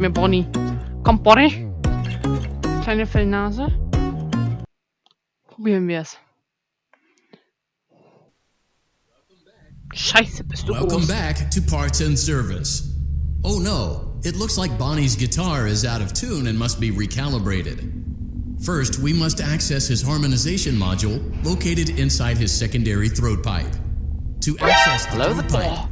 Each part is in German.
mir, Bonnie. Bonnie. Kleine Fellnase. Probieren wir es. Scheiße, bist du Welcome groß. back to Parts and Service. Oh no, it looks like Bonnie's guitar is out of tune and must be recalibrated. First, we must access his harmonization module located inside his secondary throat pipe. To access the Hello, throat the- pipe,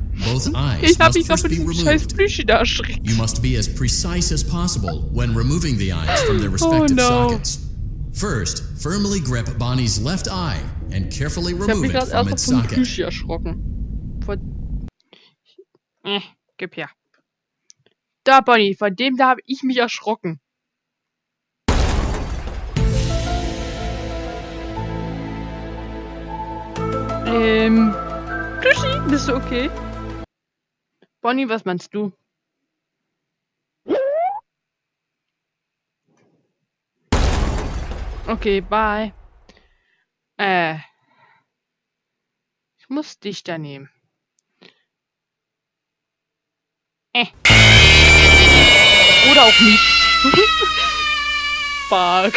Ich hab must mich von be diesem scheiß. Plüschi da erschreckt. You must be as precise as possible when removing the eyes from their respective Oh, no. sockets. First, firmly grip Bonnie's left eye and carefully Ich remove it from its socket. Plüschi erschrocken. Von... Äh, gib her. Da, Bonnie, von dem da habe ich mich erschrocken. Ähm, Plüschi, bist du okay? Bonnie, was meinst du? Okay, bye. Äh. Ich muss dich da nehmen. Äh. Oder auch nicht. Fuck.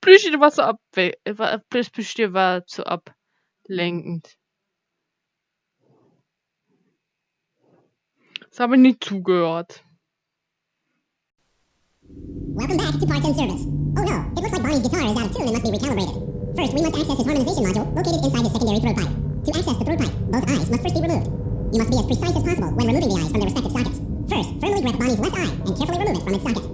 Plüschi, du warst so abwe... äh, war- Plüschi war zu ablenkend. Das habe ich nicht zugehört. Welcome back to Parts and Service. Oh no, it looks like Bonnie's guitar is out of tune and must be recalibrated. First, we must access his harmonization module located inside his secondary throat pipe. To access the throat pipe, both eyes must first be removed. You must be as precise as possible when removing the eyes from their respective sockets. First, firmly grip Bonnie's left eye and carefully remove it from its socket.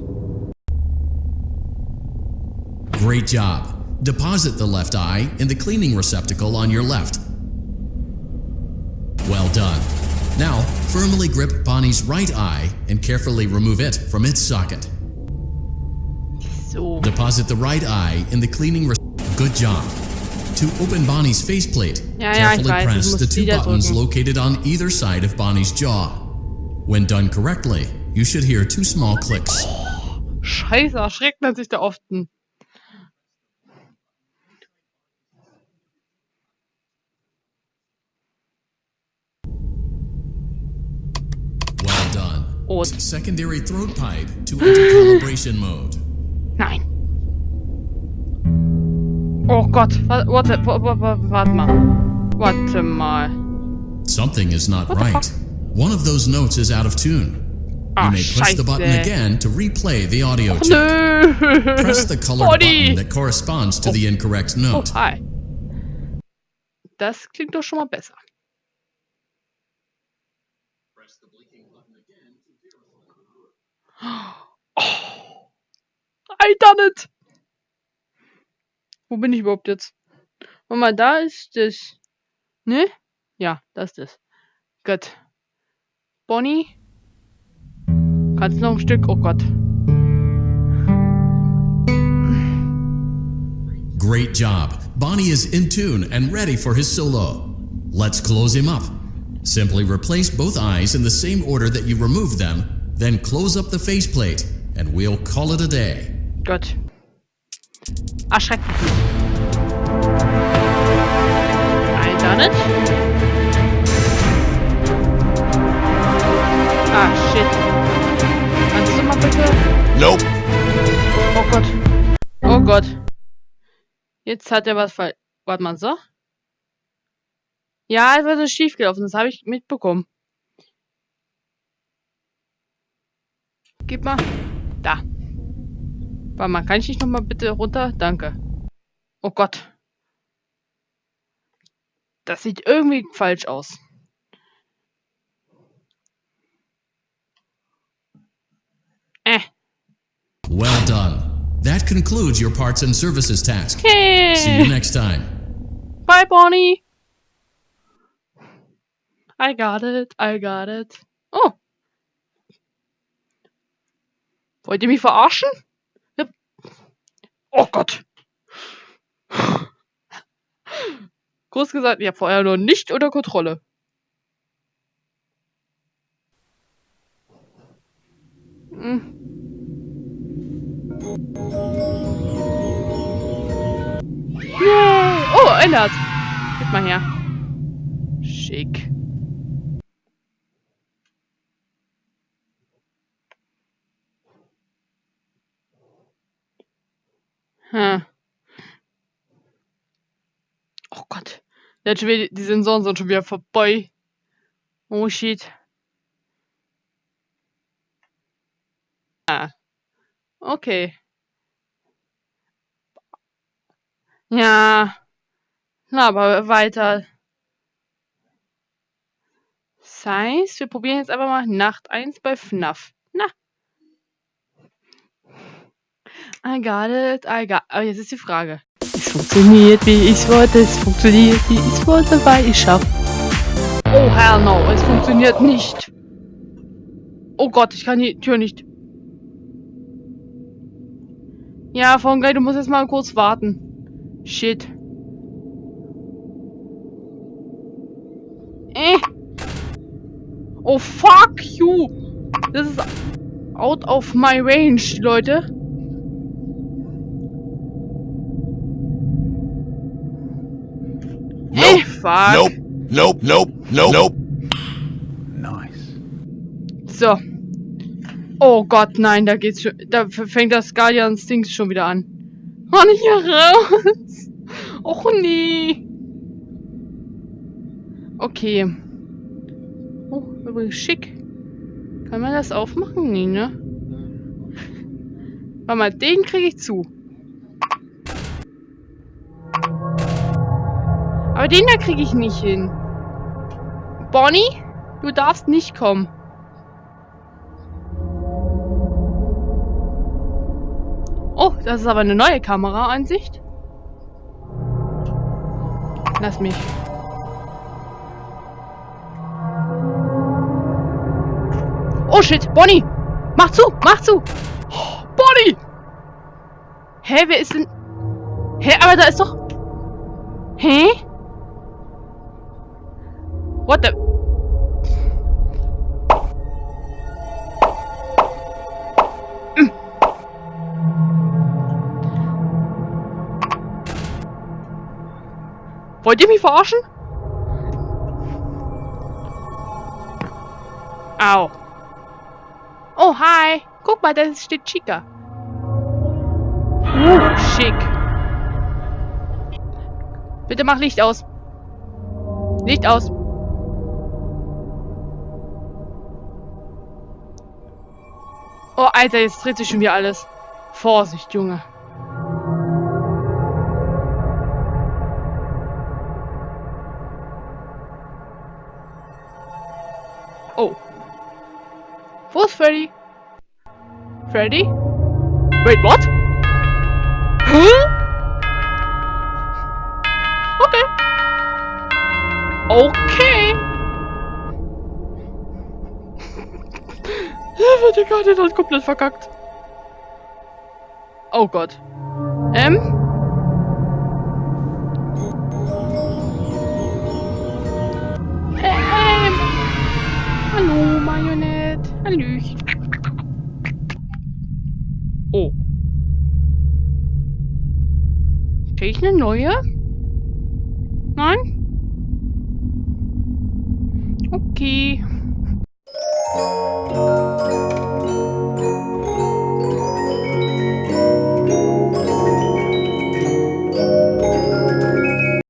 Great job. Deposit the left eye in the cleaning receptacle on your left. Well done. Now, firmly grip Bonnie's right eye and carefully remove it from its socket. So. Deposit the right eye in the cleaning re- Good job. To open Bonnie's faceplate, ja, carefully ich press the two buttons located on either side of Bonnie's jaw. When done correctly, you should hear two small clicks. Scheiße, erschreckt man sich da oft. ein. Well Secondary throat pipe to enter calibration mode. Nein. Oh Gott, what, warte, wa- wa- wa- warte mal. Warte mal. Something is not What the right. One of those notes is out of tune. Ah, You may push the button scheiße. again to replay the audio check. Nö. Press the Body. button that corresponds to the incorrect Oh, note. hi. Das klingt doch schon mal besser. I done it! Wo bin ich überhaupt jetzt? Warte mal, da ist das. Ne? Ja, da ist das. Gut. Bonnie? Kannst noch ein Stück? Oh Gott. Great job. Bonnie is in tune and ready for his solo. Let's close him up. Simply replace both eyes in the same order that you removed them, then close up the faceplate, and we'll call it a day. Gut. Erschreckt mich nicht. I done it. Ah, shit. Kannst du mal bitte? Nope. Oh Gott. Oh Gott. Jetzt hat er was falsch. Warte mal, so? Ja, etwas ist schiefgelaufen. Das habe ich mitbekommen. Gib mal. Da. Warte mal, kann ich nicht nochmal bitte runter? Danke. Oh Gott. Das sieht irgendwie falsch aus. Äh. Well done. That concludes your parts and services task. See you Hey. next time. Bye, Bonnie. I got it. I got it. Oh. Wollt ihr mich verarschen? Oh Gott. Kurz gesagt, ja, vorher noch nicht unter Kontrolle. Hm. Yay! Oh, ändert. Gib mal her. Schick. Hm. Oh Gott. Wieder, die Sensoren sind schon wieder vorbei. Oh shit. Ah. Okay. Ja. Na, aber weiter. Das heißt, wir probieren jetzt einfach mal Nacht 1 bei FNAF. Na, I got it, I got Aber jetzt ist die Frage. Es funktioniert, wie ich wollte. Es funktioniert, wie ich wollte, weil ich schaff. Oh, hell no. Es funktioniert nicht. Oh Gott, ich kann die Tür nicht. Ja, von du musst jetzt mal kurz warten. Shit. Äh. Oh, fuck you. Das ist out of my range, Leute. Fuck. Nope. Nope. Nope. Nope. Nope. So. Oh Gott, nein, da geht's schon. Da fängt das Guardians Dings schon wieder an. Oh, nicht hier raus. Och nee. Okay. Oh, übrigens schick. Kann man das aufmachen? Nee, ne? Warte mal, den kriege ich zu. Aber den da kriege ich nicht hin. Bonnie, du darfst nicht kommen. Oh, das ist aber eine neue Kameraansicht. Lass mich. Oh shit, Bonnie! Mach zu, mach zu! Oh, Bonnie! Hä, wer ist denn... Hä, aber da ist doch... Hä? What the... Wollt ihr mich verarschen? Au. Oh, hi. Guck mal, da steht Chica. Uh, schick. Bitte mach Licht aus. Licht aus. Oh, Alter, jetzt dreht sich schon wieder alles. Vorsicht, Junge. Oh. Wo ist Freddy? Freddy? Wait, what? Karte ist halt komplett verkackt. Oh Gott. Ähm? Ähm. Hallo, Marionette. Hallöchen. Oh. Krieg ich eine neue? Nein? Okay.